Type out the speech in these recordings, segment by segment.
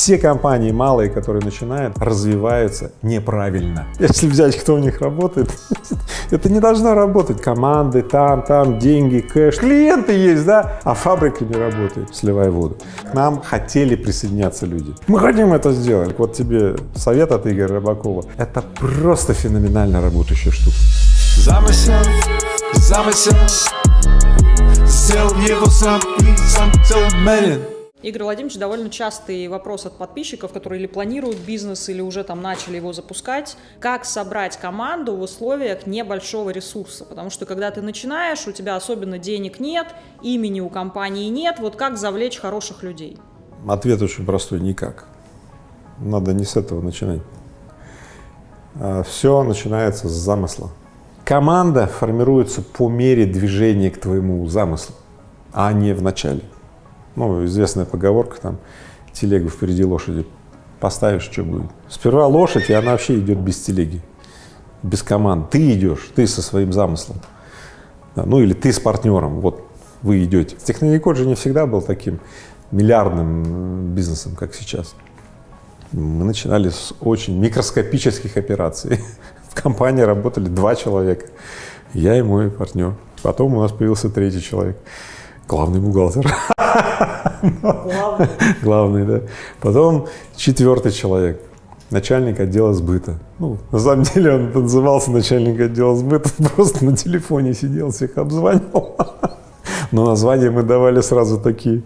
Все компании малые, которые начинают, развиваются неправильно. Если взять, кто у них работает, это не должно работать. Команды там, там, деньги, кэш. Клиенты есть, да, а фабрика не работает, сливая воду. К нам хотели присоединяться люди. Мы хотим это сделать. Вот тебе совет от Игоря Рыбакова. Это просто феноменально работающая штука. Замысел, замысел, сделал его сам и сам целомерен. Игорь Владимирович, довольно частый вопрос от подписчиков, которые или планируют бизнес, или уже там начали его запускать. Как собрать команду в условиях небольшого ресурса? Потому что когда ты начинаешь, у тебя особенно денег нет, имени у компании нет. Вот как завлечь хороших людей? Ответ очень простой – никак. Надо не с этого начинать. А, Все начинается с замысла. Команда формируется по мере движения к твоему замыслу, а не в начале. Ну, известная поговорка там, телегу впереди лошади поставишь, что будет. Сперва лошадь, и она вообще идет без телеги, без команд. Ты идешь, ты со своим замыслом. Да, ну или ты с партнером, вот вы идете. Техноникод же не всегда был таким миллиардным бизнесом, как сейчас. Мы начинали с очень микроскопических операций. В компании работали два человека, я и мой партнер. Потом у нас появился третий человек, главный бухгалтер. Главное. Главный, да. Потом четвертый человек, начальник отдела сбыта. Ну, на самом деле он назывался начальник отдела сбыта, просто на телефоне сидел, всех обзванивал. Но названия мы давали сразу такие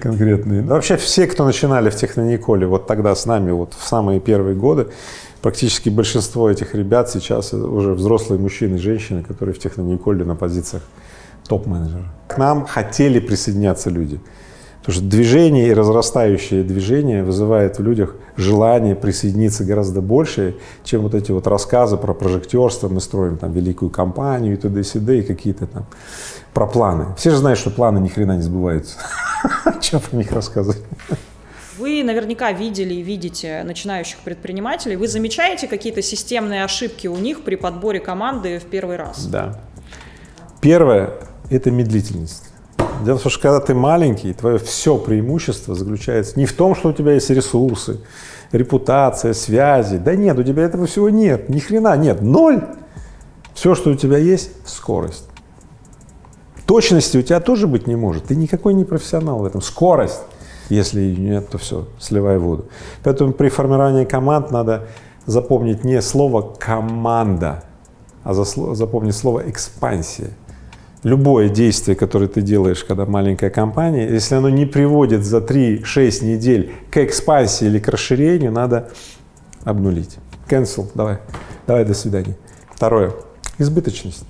конкретные. Ну, Вообще все, кто начинали в Технониколе, вот тогда с нами, вот в самые первые годы, практически большинство этих ребят сейчас уже взрослые мужчины и женщины, которые в Технониколе на позициях топ-менеджера. К нам хотели присоединяться люди. Потому что движение и разрастающее движение вызывает в людях желание присоединиться гораздо больше, чем вот эти вот рассказы про прожектерство, мы строим там великую компанию и т.д. и сюда и какие-то там про планы. Все же знают, что планы ни хрена не сбываются. Чем про них рассказывать? Вы наверняка видели и видите начинающих предпринимателей. Вы замечаете какие-то системные ошибки у них при подборе команды в первый раз? Да. Первое – это медлительность. Дело в том, что когда ты маленький, твое все преимущество заключается не в том, что у тебя есть ресурсы, репутация, связи. Да нет, у тебя этого всего нет, ни хрена нет, ноль. Все, что у тебя есть – скорость. Точности у тебя тоже быть не может, ты никакой не профессионал в этом. Скорость, если нет, то все, сливай воду. Поэтому при формировании команд надо запомнить не слово «команда», а запомнить слово «экспансия». Любое действие, которое ты делаешь, когда маленькая компания, если оно не приводит за 3-6 недель к экспансии или к расширению, надо обнулить. Cancel, давай, давай, до свидания. Второе, избыточность.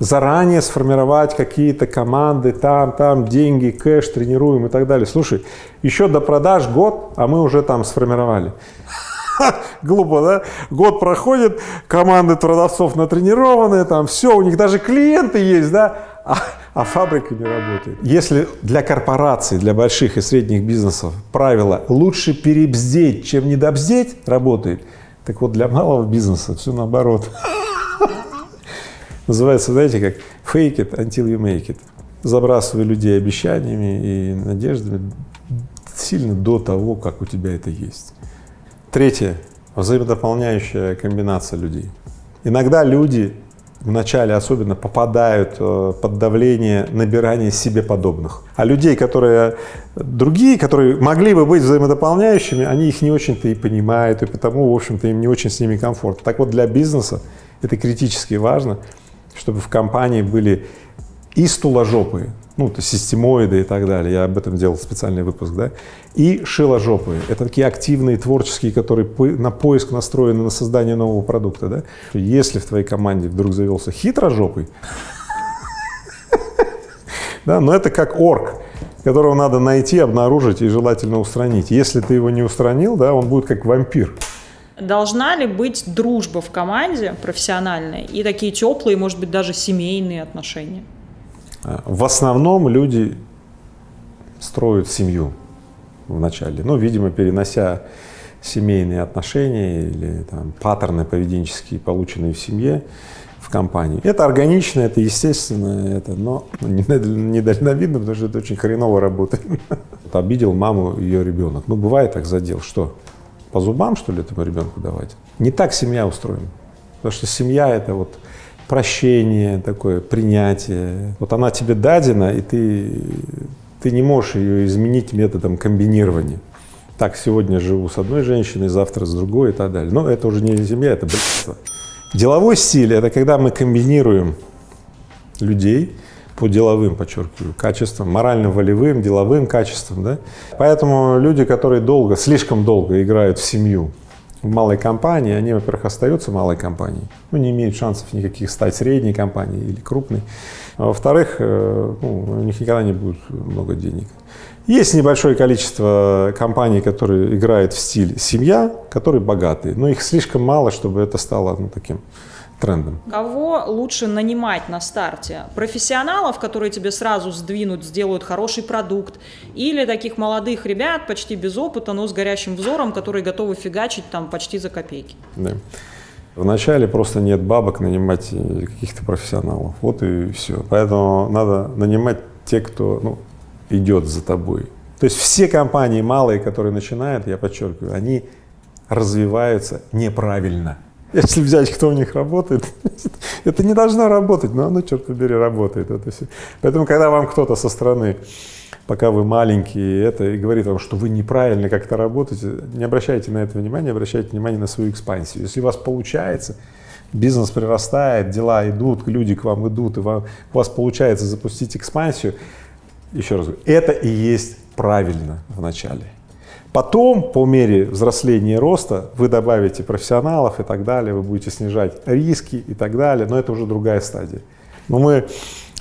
Заранее сформировать какие-то команды, там, там, деньги, кэш, тренируем и так далее. Слушай, еще до продаж год, а мы уже там сформировали. Глупо, да? Год проходит, команды продавцов натренированные, там все, у них даже клиенты есть, да? А, а фабрика не работает. Если для корпораций, для больших и средних бизнесов правило «лучше перебздеть, чем недобздеть» работает, так вот для малого бизнеса все наоборот. Называется, знаете, как fake it until you make it. Забрасывай людей обещаниями и надеждами сильно до того, как у тебя это есть. Третье. Взаимодополняющая комбинация людей. Иногда люди вначале особенно попадают э, под давление набирания себе подобных. А людей, которые другие, которые могли бы быть взаимодополняющими, они их не очень-то и понимают, и потому, в общем-то, им не очень с ними комфортно. Так вот, для бизнеса это критически важно, чтобы в компании были и стуложопые, ну, то системоиды и так далее, я об этом делал специальный выпуск, да, и шиложопые, это такие активные, творческие, которые на поиск настроены на создание нового продукта, да. Если в твоей команде вдруг завелся хитрожопый, да, но это как орк, которого надо найти, обнаружить и желательно устранить. Если ты его не устранил, да, он будет как вампир. Должна ли быть дружба в команде профессиональная и такие теплые, может быть, даже семейные отношения? А, В основном люди строят семью вначале, ну, видимо, перенося семейные отношения или там, паттерны поведенческие, полученные в семье, в компании. Это органично, это естественно, это, но недальновидно, потому что это очень хреново работает. Обидел маму ее ребенок. Ну, бывает так задел. Что? По зубам, что ли, этому ребенку давать? Не так семья устроена. Потому что семья — это вот прощение такое, принятие. Вот она тебе дадена, и ты, ты не можешь ее изменить методом комбинирования. Так, сегодня живу с одной женщиной, завтра с другой и так далее. Но это уже не семья, это блядство. Деловой стиль — это когда мы комбинируем людей по деловым, подчеркиваю, качествам, морально-волевым, деловым качествам, да. Поэтому люди, которые долго, слишком долго играют в семью, в малой компании, они, во-первых, остаются малой компанией, ну, не имеют шансов никаких стать средней компанией или крупной. А во-вторых, э, ну, у них никогда не будет много денег. Есть небольшое количество компаний, которые играют в стиль семья, которые богатые, но их слишком мало, чтобы это стало ну, таким трендом. Кого лучше нанимать на старте? Профессионалов, которые тебе сразу сдвинут, сделают хороший продукт, или таких молодых ребят, почти без опыта, но с горящим взором, которые готовы фигачить там почти за копейки? Да. Вначале просто нет бабок нанимать каких-то профессионалов, вот и все. Поэтому надо нанимать те, кто ну, идет за тобой. То есть все компании малые, которые начинают, я подчеркиваю, они развиваются неправильно. Если взять, кто у них работает, это не должно работать, но оно, черт побери, работает. Это все. Поэтому, когда вам кто-то со стороны, пока вы маленькие, это и говорит вам, что вы неправильно как-то работаете, не обращайте на это внимания, обращайте внимание на свою экспансию. Если у вас получается, бизнес прирастает, дела идут, люди к вам идут, и вам, у вас получается запустить экспансию, еще раз говорю, это и есть правильно в начале. Потом, по мере взросления и роста, вы добавите профессионалов и так далее, вы будете снижать риски и так далее, но это уже другая стадия. Но мы э,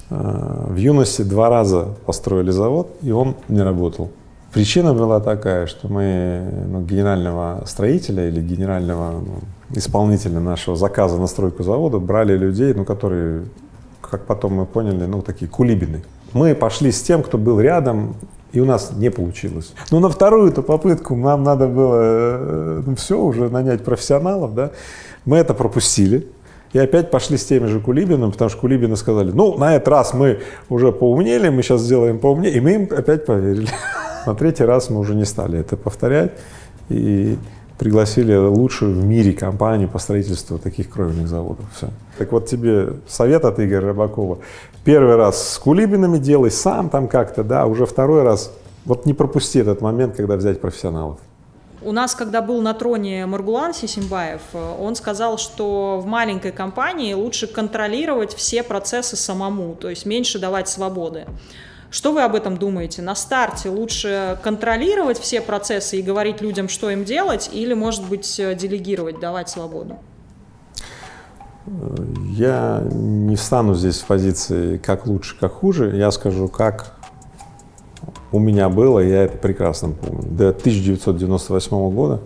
в юности два раза построили завод, и он не работал. Причина была такая, что мы ну, генерального строителя или генерального ну, исполнителя нашего заказа на стройку завода брали людей, ну, которые, как потом мы поняли, ну, такие кулибины. Мы пошли с тем, кто был рядом, и у нас не получилось. Но на вторую-то попытку нам надо было, э, ну все, уже нанять профессионалов, да, мы это пропустили. И опять пошли с теми же Кулибинами, потому что Кулибины сказали, ну, на этот раз мы уже поумнели, мы сейчас сделаем поумнее, и мы им опять поверили. На третий раз мы уже не стали это повторять и пригласили лучшую в мире компанию по строительству таких кровельных заводов. Все. Так вот тебе совет от Игоря Рыбакова. Первый раз с Кулибинами делай сам там как-то, да, уже второй раз вот не пропусти этот момент, когда взять профессионалов. У нас, когда был на троне Маргулан Сисимбаев, он сказал, что в маленькой компании лучше контролировать все процессы самому, то есть меньше давать свободы. Что вы об этом думаете? На старте лучше контролировать все процессы и говорить людям, что им делать, или, может быть, делегировать, давать свободу? Я не встану здесь в позиции как лучше, как хуже. Я скажу, как у меня было, я это прекрасно помню. До 1998 года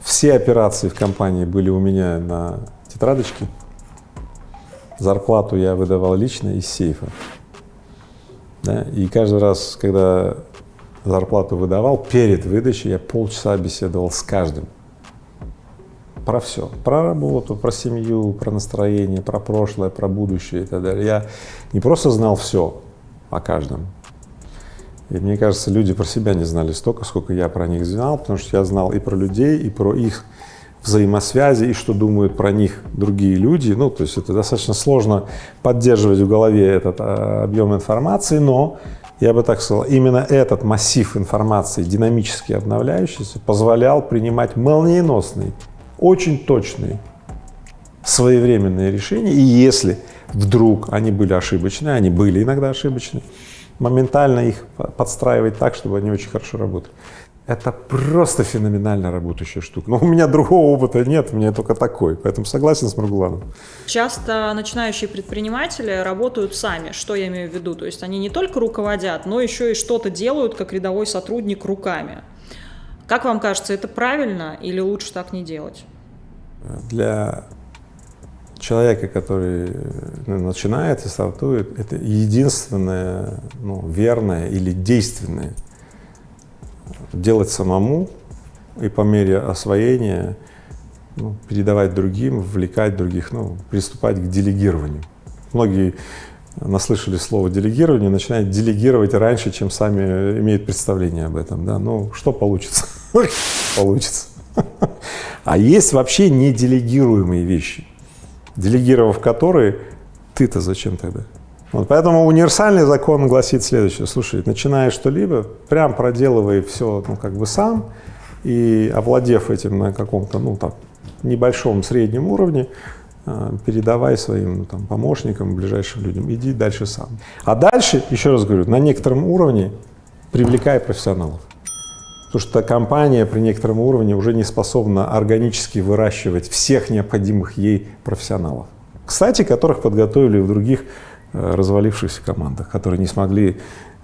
все операции в компании были у меня на тетрадочке. Зарплату я выдавал лично из сейфа. Да? И каждый раз, когда зарплату выдавал, перед выдачей я полчаса беседовал с каждым про все, про работу, про семью, про настроение, про прошлое, про будущее и так далее. Я не просто знал все о каждом, и мне кажется, люди про себя не знали столько, сколько я про них знал, потому что я знал и про людей, и про их взаимосвязи, и что думают про них другие люди. Ну, то есть это достаточно сложно поддерживать в голове этот а, объем информации, но я бы так сказал, именно этот массив информации, динамически обновляющийся, позволял принимать молниеносные очень точные, своевременные решения, и если вдруг они были ошибочные, они были иногда ошибочные, моментально их подстраивать так, чтобы они очень хорошо работали. Это просто феноменально работающая штука. Но у меня другого опыта нет, у меня только такой, поэтому согласен с Маргуланом. Часто начинающие предприниматели работают сами, что я имею в виду? То есть они не только руководят, но еще и что-то делают, как рядовой сотрудник, руками. Как вам кажется, это правильно или лучше так не делать? Для человека, который ну, начинает и стартует, это единственное ну, верное или действенное делать самому и по мере освоения ну, передавать другим, вовлекать других, ну, приступать к делегированию. Многие наслышали слово делегирование, начинают делегировать раньше, чем сами имеют представление об этом, да, ну, что получится? Получится. А есть вообще неделегируемые вещи, делегировав которые, ты-то зачем тогда? Вот поэтому универсальный закон гласит следующее, слушай, начиная что-либо, прям проделывай все, ну, как бы сам, и овладев этим на каком-то, ну, там, небольшом среднем уровне, а, передавай своим ну, там, помощникам, ближайшим людям, иди дальше сам. А дальше, еще раз говорю, на некотором уровне привлекай профессионалов. Потому что компания при некотором уровне уже не способна органически выращивать всех необходимых ей профессионалов. Кстати, которых подготовили в других э, развалившихся командах, которые не смогли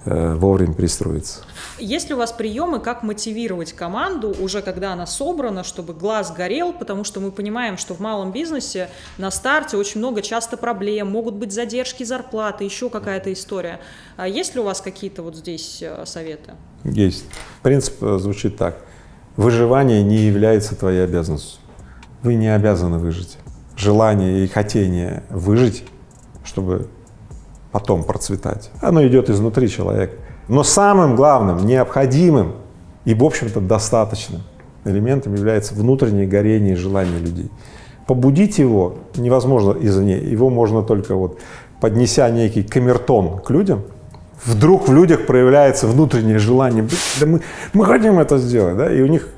вовремя перестроиться. Есть ли у вас приемы, как мотивировать команду уже когда она собрана, чтобы глаз горел, потому что мы понимаем, что в малом бизнесе на старте очень много часто проблем, могут быть задержки зарплаты, еще какая-то история. А есть ли у вас какие-то вот здесь э, советы? Есть. Принцип э, звучит так. Выживание не является твоей обязанностью. Вы не обязаны выжить. Желание и хотение выжить, чтобы потом процветать, оно идет изнутри человека. Но самым главным, необходимым и, в общем-то, достаточным элементом является внутреннее горение и желание людей. Побудить его невозможно извне, его можно только вот поднеся некий камертон к людям, вдруг в людях проявляется внутреннее желание, да мы, мы хотим это сделать, да, и у них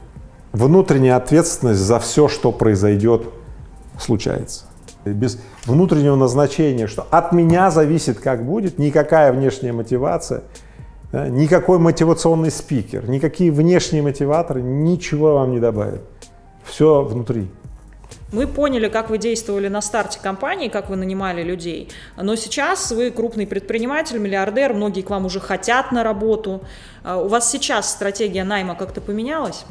внутренняя ответственность за все, что произойдет, случается. Без внутреннего назначения, что от меня зависит, как будет, никакая внешняя мотивация – да? Никакой мотивационный спикер, никакие внешние мотиваторы ничего вам не добавят. Все внутри. Мы поняли, как вы действовали на старте компании, как вы нанимали людей, но сейчас вы крупный предприниматель, миллиардер, многие к вам уже хотят на работу. А у вас сейчас стратегия найма как-то поменялась?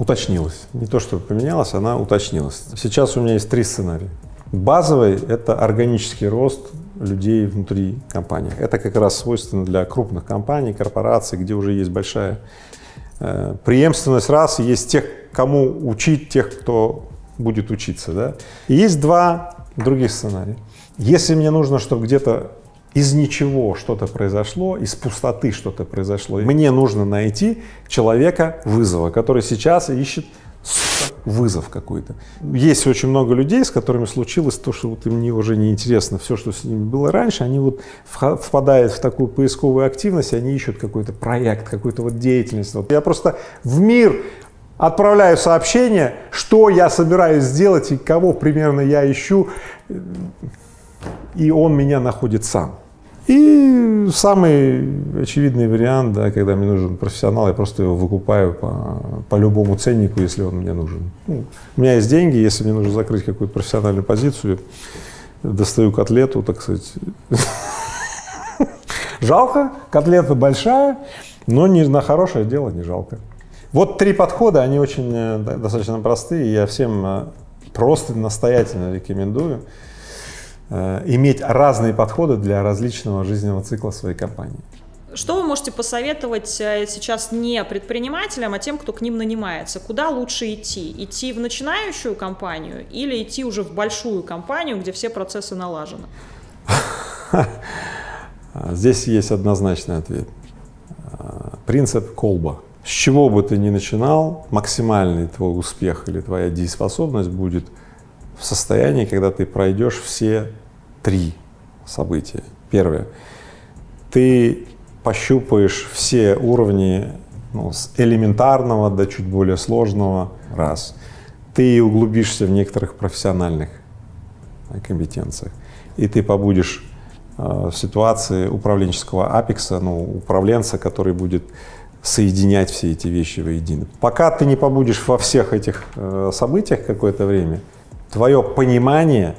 Уточнилась. Не то, что поменялась, она уточнилась. Сейчас у меня есть три сценария. Базовый — это органический рост людей внутри компании. Это как раз свойственно для крупных компаний, корпораций, где уже есть большая э, преемственность раз, есть тех, кому учить, тех, кто будет учиться. Да? И есть два других сценария. Если мне нужно, чтобы где-то из ничего что-то произошло, из пустоты что-то произошло, мне нужно найти человека вызова, который сейчас ищет вызов какой-то. Есть очень много людей, с которыми случилось то, что вот им уже не интересно все, что с ними было раньше, они вот впадают в такую поисковую активность, они ищут какой-то проект, какую-то вот деятельность. Вот я просто в мир отправляю сообщение, что я собираюсь сделать и кого примерно я ищу, и он меня находит сам. И самый очевидный вариант, да, когда мне нужен профессионал, я просто его выкупаю по, по любому ценнику, если он мне нужен. Ну, у меня есть деньги, если мне нужно закрыть какую-то профессиональную позицию, достаю котлету, так сказать. Жалко, котлета большая, но не на хорошее дело не жалко. Вот три подхода, они очень э, достаточно простые, я всем э, просто настоятельно рекомендую. Э, иметь разные подходы для различного жизненного цикла своей компании. Что вы можете посоветовать э, сейчас не предпринимателям, а тем, кто к ним нанимается? Куда лучше идти? Идти в начинающую компанию или идти уже в большую компанию, где все процессы налажены? Здесь есть однозначный ответ. Принцип колба. С чего бы ты ни начинал, максимальный твой успех или твоя дееспособность будет в состоянии, когда ты пройдешь все три события. Первое. Ты пощупаешь все уровни ну, с элементарного до чуть более сложного, раз. Ты углубишься в некоторых профессиональных компетенциях, и ты побудешь э, в ситуации управленческого апекса, ну, управленца, который будет соединять все эти вещи воедино. Пока ты не побудешь во всех этих э, событиях какое-то время, твое понимание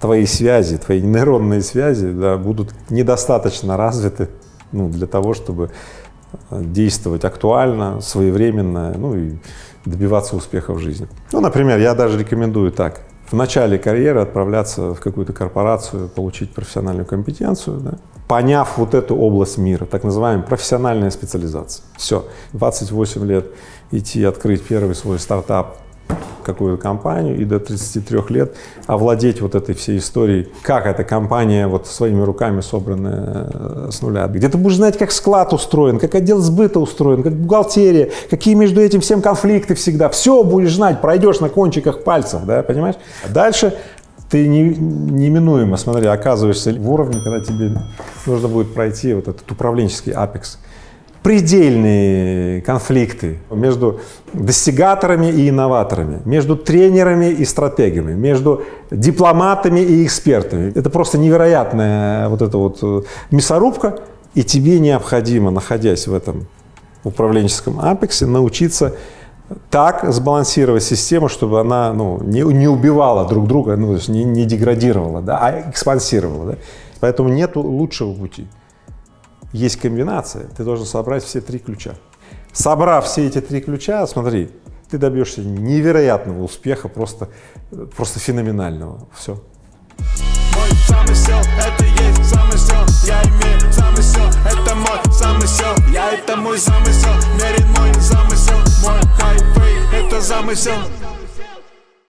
твои связи, твои нейронные связи да, будут недостаточно развиты ну, для того, чтобы э, действовать актуально, своевременно, ну и добиваться успеха в жизни. Ну, например, я даже рекомендую так, в начале карьеры отправляться в какую-то корпорацию, получить профессиональную компетенцию, да, поняв вот эту область мира, так называемая профессиональная специализация. Все, 28 лет идти открыть первый свой стартап, какую-то компанию и до 33 лет овладеть вот этой всей историей, как эта компания вот своими руками собранная э, с нуля. Где ты будешь знать, как склад устроен, как отдел сбыта устроен, как бухгалтерия, какие между этим всем конфликты всегда. Все будешь знать, пройдешь на кончиках пальцев, да, понимаешь? А дальше ты не, неминуемо, смотри, оказываешься в уровне, когда тебе нужно будет пройти вот этот управленческий апекс предельные конфликты между достигаторами и инноваторами, между тренерами и стратегами, между дипломатами и экспертами. Это просто невероятная вот эта вот э, мясорубка, и тебе необходимо, находясь в этом управленческом апексе, научиться так сбалансировать систему, чтобы она ну, не, не убивала друг друга, ну, то есть не, не деградировала, да, а экспансировала. Да. Поэтому нет лучшего пути есть комбинация, ты должен собрать все три ключа. Собрав все эти три ключа, смотри, ты добьешься невероятного успеха, просто, просто феноменального. Все. Замысел, это мой замысел, мой хайфей, это замысел.